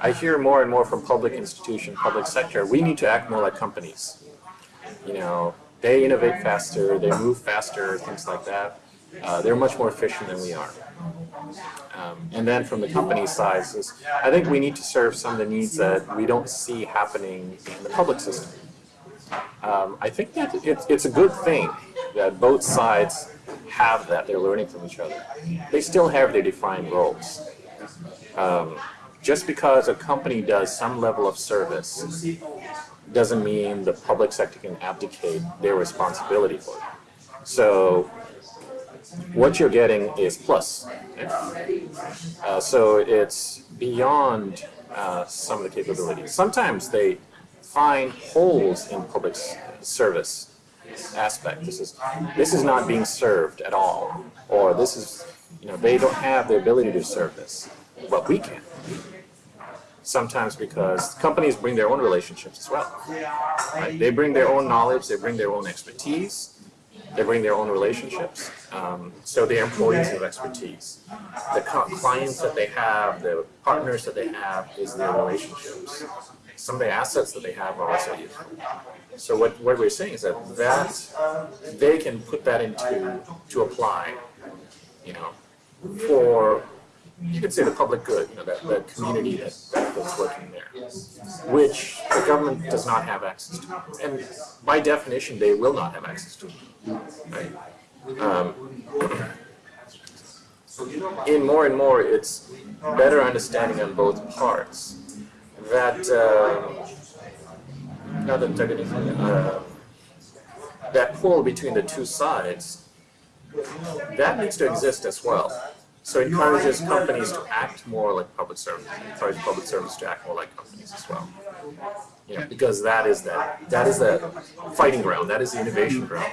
I hear more and more from public institution, public sector, we need to act more like companies. You know, they innovate faster, they move faster, things like that. Uh, they're much more efficient than we are. Um, and then from the company side, I think we need to serve some of the needs that we don't see happening in the public system. Um, I think that it's, it's a good thing that both sides have that, they're learning from each other. They still have their defined roles. Um, just because a company does some level of service doesn't mean the public sector can abdicate their responsibility for it. So what you're getting is plus. Uh, so it's beyond uh, some of the capabilities. Sometimes they find holes in public service aspect. This is this is not being served at all, or this is you know they don't have the ability to serve this, but we can. Sometimes because companies bring their own relationships as well. Right? They bring their own knowledge, they bring their own expertise, they bring their own relationships. Um, so they're employees of expertise. The clients that they have, the partners that they have is their relationships. Some of the assets that they have are also useful. So what, what we're saying is that, that they can put that into, to apply, you know, for, you could say the public good, you know, that, that community that, that's working there, which the government does not have access to. And by definition, they will not have access to, right? Um, in more and more, it's better understanding on both parts that uh, not antagonism, uh, that pull between the two sides, that needs to exist as well. So it encourages companies to act more like public service, encourages public servants to act more like companies as well. You know, because that is that, that is the fighting ground, that is the innovation ground.